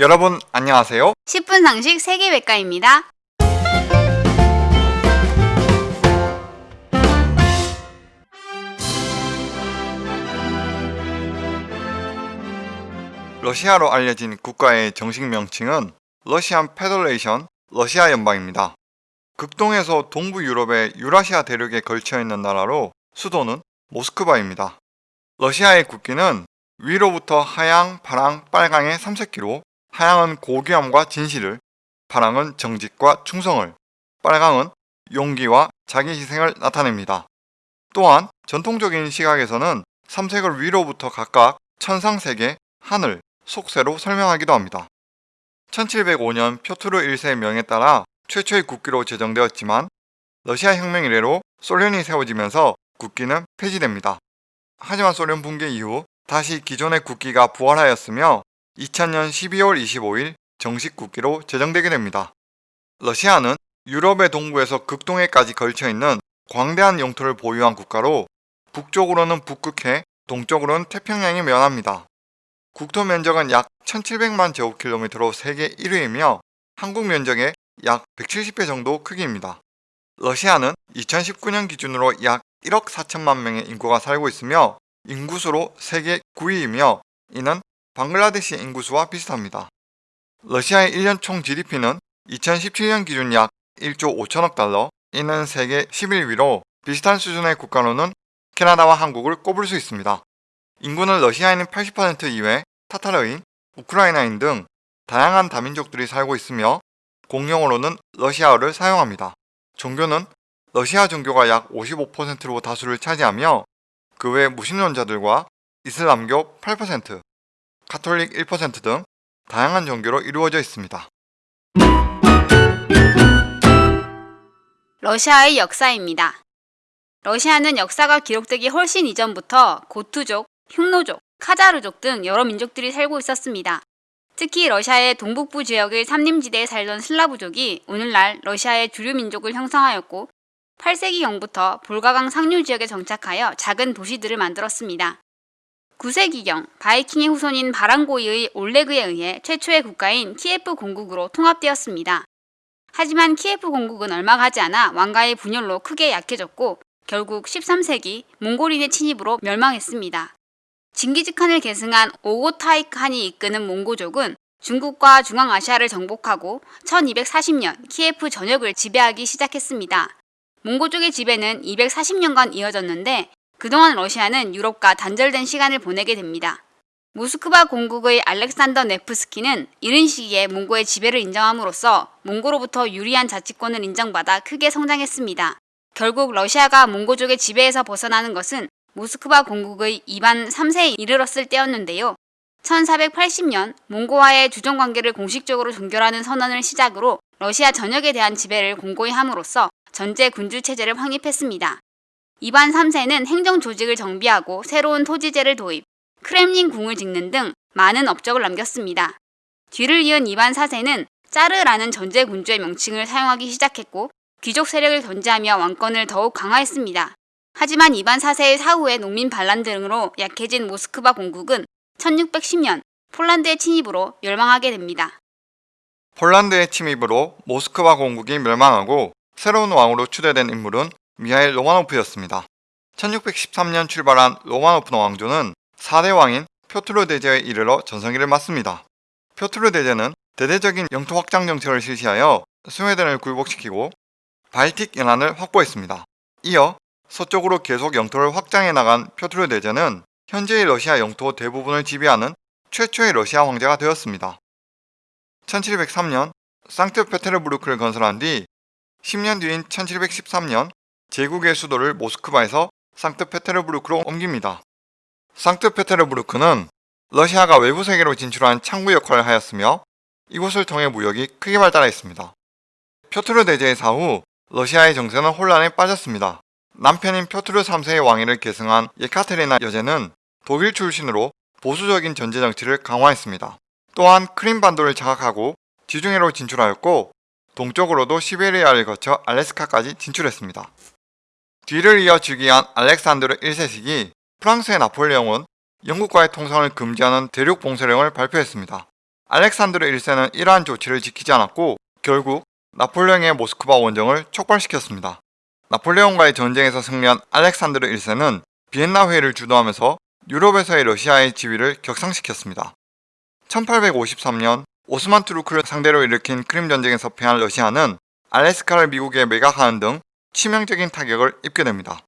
여러분 안녕하세요. 10분 상식 세계백과입니다. 러시아로 알려진 국가의 정식 명칭은 Russian Federation 러시아 연방입니다. 극동에서 동부 유럽의 유라시아 대륙에 걸쳐 있는 나라로 수도는 모스크바입니다. 러시아의 국기는 위로부터 하양, 파랑, 빨강의 삼색기로 하양은 고귀함과 진실을, 파랑은 정직과 충성을, 빨강은 용기와 자기 희생을 나타냅니다. 또한 전통적인 시각에서는 삼색을 위로부터 각각 천상세계, 하늘, 속세로 설명하기도 합니다. 1705년 표트르 1세의 명에 따라 최초의 국기로 제정되었지만 러시아 혁명 이래로 소련이 세워지면서 국기는 폐지됩니다. 하지만 소련 붕괴 이후 다시 기존의 국기가 부활하였으며 2000년 12월 25일 정식 국기로 제정되게 됩니다. 러시아는 유럽의 동부에서 극동해까지 걸쳐있는 광대한 영토를 보유한 국가로 북쪽으로는 북극해, 동쪽으로는 태평양이 면합니다. 국토 면적은 약 1700만 제곱킬로미터로 세계 1위이며 한국 면적의 약 170배 정도 크기입니다. 러시아는 2019년 기준으로 약 1억 4천만 명의 인구가 살고 있으며 인구수로 세계 9위이며 이는 방글라데시 인구수와 비슷합니다. 러시아의 1년 총 GDP는 2017년 기준 약 1조 5천억 달러, 이는 세계 11위로 비슷한 수준의 국가로는 캐나다와 한국을 꼽을 수 있습니다. 인구는 러시아인은 80% 이외 타타르인, 우크라이나인 등 다양한 다민족들이 살고 있으며 공용어로는 러시아어를 사용합니다. 종교는 러시아 종교가 약 55%로 다수를 차지하며 그 외 무신론자들과 이슬람교 8%, 카톨릭 1%등 다양한 종교로 이루어져 있습니다. 러시아의 역사입니다. 러시아는 역사가 기록되기 훨씬 이전부터 고투족, 흉노족, 카자르족 등 여러 민족들이 살고 있었습니다. 특히 러시아의 동북부 지역의 삼림지대에 살던 슬라브족이 오늘날 러시아의 주류 민족을 형성하였고 8세기경부터 볼가강 상류 지역에 정착하여 작은 도시들을 만들었습니다. 9세기경 바이킹의 후손인 바랑고이의 올레그에 의해 최초의 국가인 키예프 공국으로 통합되었습니다. 하지만 키예프 공국은 얼마 가지 않아 왕가의 분열로 크게 약해졌고 결국 13세기 몽골인의 침입으로 멸망했습니다. 징기즈칸을 계승한 오고타이칸이 이끄는 몽고족은 중국과 중앙아시아를 정복하고 1240년 키예프 전역을 지배하기 시작했습니다. 몽고족의 지배는 240년간 이어졌는데 그동안 러시아는 유럽과 단절된 시간을 보내게 됩니다. 모스크바 공국의 알렉산더 네프스키는 이른 시기에 몽고의 지배를 인정함으로써 몽고로부터 유리한 자치권을 인정받아 크게 성장했습니다. 결국 러시아가 몽고족의 지배에서 벗어나는 것은 모스크바 공국의 이반 3세에 이르렀을 때였는데요. 1480년 몽고와의 주정관계를 공식적으로 종결하는 선언을 시작으로 러시아 전역에 대한 지배를 공고히 함으로써 전제 군주 체제를 확립했습니다. 이반 3세는 행정 조직을 정비하고 새로운 토지제를 도입, 크렘린 궁을 짓는 등 많은 업적을 남겼습니다. 뒤를 이은 이반 4세는 짜르라는 전제 군주의 명칭을 사용하기 시작했고 귀족 세력을 견제하며 왕권을 더욱 강화했습니다. 하지만 이반 4세의 사후에 농민 반란 등으로 약해진 모스크바 공국은 1610년 폴란드의 침입으로 멸망하게 됩니다. 폴란드의 침입으로 모스크바 공국이 멸망하고 새로운 왕으로 추대된 인물은 미하일 로마노프였습니다. 1613년 출발한 로마노프 왕조는 4대 왕인 표트르 대제에 이르러 전성기를 맞습니다. 표트르 대제는 대대적인 영토 확장 정책을 실시하여 스웨덴을 굴복시키고 발틱 연안을 확보했습니다. 이어 서쪽으로 계속 영토를 확장해 나간 표트르 대제는 현재의 러시아 영토 대부분을 지배하는 최초의 러시아 황제가 되었습니다. 1703년 상트페테르부르크를 건설한 뒤 10년 뒤인 1713년 제국의 수도를 모스크바에서 상트페테르부르크로 옮깁니다. 상트페테르부르크는 러시아가 외부 세계로 진출한 창구 역할을 하였으며 이곳을 통해 무역이 크게 발달했습니다. 표트르 대제의 사후 러시아의 정세는 혼란에 빠졌습니다. 남편인 표트르 3세의 왕위를 계승한 예카테리나 여제는 독일 출신으로 보수적인 전제 정치를 강화했습니다. 또한 크림반도를 장악하고 지중해로 진출하였고 동쪽으로도 시베리아를 거쳐 알래스카까지 진출했습니다. 뒤를 이어 즉위한 알렉산드르 1세 시기 프랑스의 나폴레옹은 영국과의 통상을 금지하는 대륙 봉쇄령을 발표했습니다. 알렉산드르 1세는 이러한 조치를 지키지 않았고 결국 나폴레옹의 모스크바 원정을 촉발시켰습니다. 나폴레옹과의 전쟁에서 승리한 알렉산드르 1세는 비엔나 회의를 주도하면서 유럽에서의 러시아의 지위를 격상시켰습니다. 1853년 오스만 투르크를 상대로 일으킨 크림 전쟁에서 패한 러시아는 알래스카를 미국에 매각하는 등 치명적인 타격을 입게 됩니다.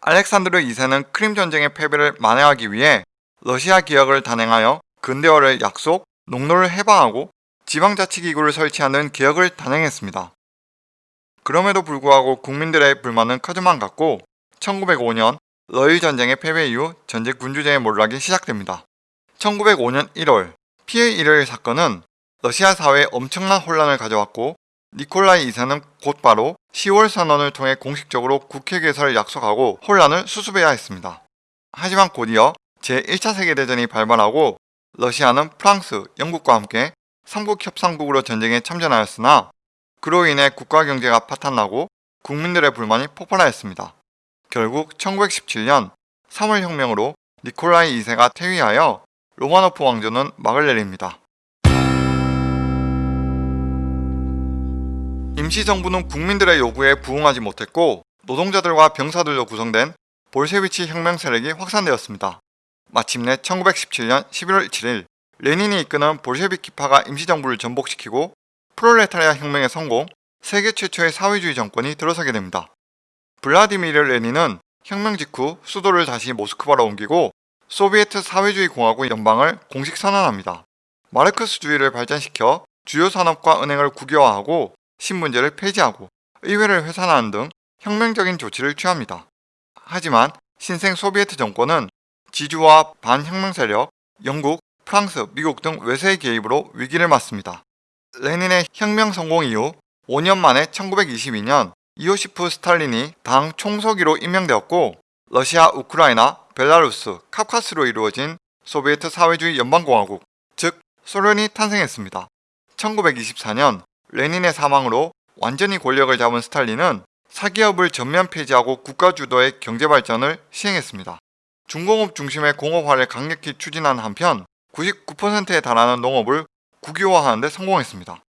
알렉산드르 2세는 크림 전쟁의 패배를 만회하기 위해 러시아 기역을 단행하여 근대화를 약속, 농로를 해방하고 지방자치기구를 설치하는 개혁을 단행했습니다. 그럼에도 불구하고 국민들의 불만은 커져만 갔고 1905년 러일 전쟁의 패배 이후 전제 군주제의 몰락이 시작됩니다. 1905년 1월 피해 일요일 사건은 러시아 사회에 엄청난 혼란을 가져왔고 니콜라이 2세는 곧바로 10월 선언을 통해 공식적으로 국회 개설을 약속하고 혼란을 수습해야 했습니다. 하지만 곧이어 제1차 세계대전이 발발하고 러시아는 프랑스, 영국과 함께 삼국 협상국으로 전쟁에 참전하였으나 그로 인해 국가 경제가 파탄나고 국민들의 불만이 폭발하였습니다. 결국 1917년 3월 혁명으로 니콜라이 2세가 퇴위하여 로마노프 왕조는 막을 내립니다. 임시정부는 국민들의 요구에 부응하지 못했고 노동자들과 병사들로 구성된 볼셰비치 혁명 세력이 확산되었습니다. 마침내 1917년 11월 7일 레닌이 이끄는 볼셰비키파가 임시정부를 전복시키고 프롤레타리아 혁명의 성공, 세계 최초의 사회주의 정권이 들어서게 됩니다. 블라디미르 레닌은 혁명 직후 수도를 다시 모스크바로 옮기고 소비에트 사회주의 공화국 연방을 공식 선언합니다. 마르크스주의를 발전시켜 주요 산업과 은행을 국유화하고 신문제를 폐지하고 의회를 회산하는 등 혁명적인 조치를 취합니다. 하지만 신생 소비에트 정권은 지주와 반혁명 세력, 영국, 프랑스, 미국 등 외세의 개입으로 위기를 맞습니다. 레닌의 혁명 성공 이후 5년 만에 1922년 이오시프 스탈린이 당 총서기로 임명되었고 러시아, 우크라이나, 벨라루스, 카카스로 이루어진 소비에트 사회주의 연방공화국, 즉 소련이 탄생했습니다. 1924년 레닌의 사망으로 완전히 권력을 잡은 스탈린은 사기업을 전면 폐지하고 국가 주도의 경제 발전을 시행했습니다. 중공업 중심의 공업화를 강력히 추진한 한편 99%에 달하는 농업을 국유화하는 데 성공했습니다.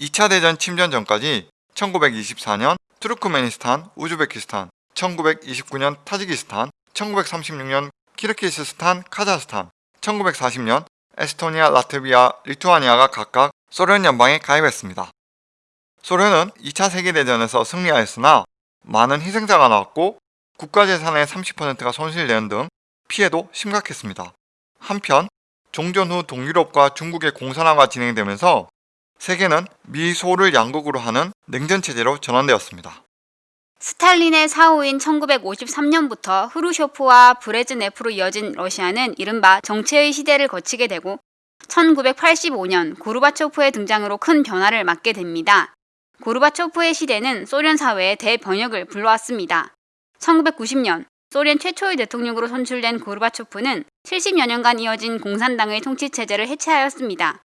2차 대전 침전 전까지 1924년 투르크메니스탄, 우즈베키스탄, 1929년 타지키스탄, 1936년 키르키스스탄, 카자흐스탄, 1940년 에스토니아, 라트비아, 리투아니아가 각각 소련 연방에 가입했습니다. 소련은 2차 세계대전에서 승리하였으나 많은 희생자가 나왔고 국가재산의 30%가 손실되는 등 피해도 심각했습니다. 한편 종전 후 동유럽과 중국의 공산화가 진행되면서 세계는 미소를 양국으로 하는 냉전체제로 전환되었습니다. 스탈린의 사후인 1953년부터 후르쇼프와 브레즈네프로 이어진 러시아는 이른바 정체의 시대를 거치게 되고 1985년 고르바초프의 등장으로 큰 변화를 맞게 됩니다. 고르바초프의 시대는 소련 사회의 대번역을 불러왔습니다. 1990년 소련 최초의 대통령으로 선출된 고르바초프는 70여 년간 이어진 공산당의 통치체제를 해체하였습니다.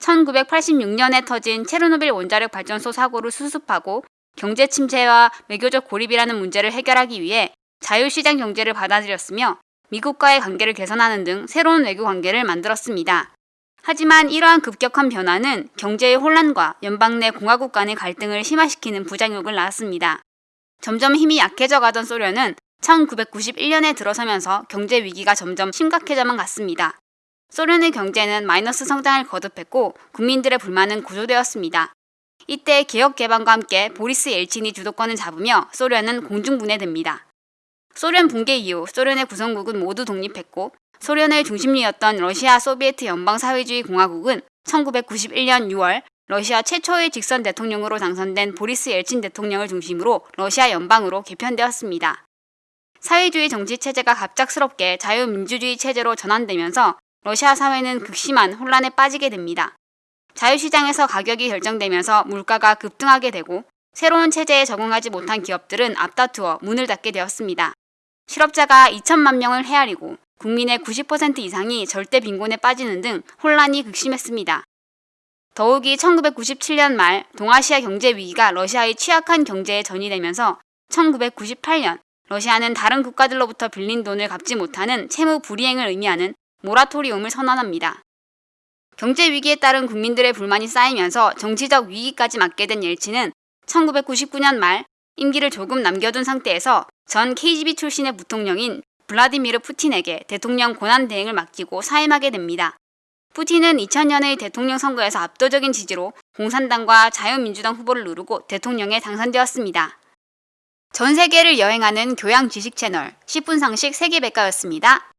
1986년에 터진 체르노빌 원자력 발전소 사고를 수습하고 경제 침체와 외교적 고립이라는 문제를 해결하기 위해 자유시장 경제를 받아들였으며 미국과의 관계를 개선하는 등 새로운 외교 관계를 만들었습니다. 하지만 이러한 급격한 변화는 경제의 혼란과 연방 내 공화국 간의 갈등을 심화시키는 부작용을 낳았습니다. 점점 힘이 약해져 가던 소련은 1991년에 들어서면서 경제 위기가 점점 심각해져만 갔습니다. 소련의 경제는 마이너스 성장을 거듭했고 국민들의 불만은 고조되었습니다. 이때 개혁 개방과 함께 보리스 엘친이 주도권을 잡으며 소련은 공중분해됩니다. 소련 붕괴 이후 소련의 구성국은 모두 독립했고 소련의 중심리였던 러시아 소비에트 연방사회주의 공화국은 1991년 6월 러시아 최초의 직선 대통령으로 당선된 보리스 엘친 대통령을 중심으로 러시아 연방으로 개편되었습니다. 사회주의 정치 체제가 갑작스럽게 자유민주주의 체제로 전환되면서 러시아 사회는 극심한 혼란에 빠지게 됩니다. 자유시장에서 가격이 결정되면서 물가가 급등하게 되고 새로운 체제에 적응하지 못한 기업들은 앞다투어 문을 닫게 되었습니다. 실업자가 2천만 명을 헤아리고 국민의 90% 이상이 절대 빈곤에 빠지는 등 혼란이 극심했습니다. 더욱이 1997년 말 동아시아 경제 위기가 러시아의 취약한 경제에 전이되면서 1998년 러시아는 다른 국가들로부터 빌린 돈을 갚지 못하는 채무 불이행을 의미하는 모라토리움을 선언합니다. 경제 위기에 따른 국민들의 불만이 쌓이면서 정치적 위기까지 맞게 된 옐친은 1999년 말 임기를 조금 남겨둔 상태에서 전 KGB 출신의 부통령인 블라디미르 푸틴에게 대통령 권한 대행을 맡기고 사임하게 됩니다. 푸틴은 2000년의 대통령 선거에서 압도적인 지지로 공산당과 자유민주당 후보를 누르고 대통령에 당선되었습니다. 전 세계를 여행하는 교양 지식 채널 10분 상식 세계백과였습니다.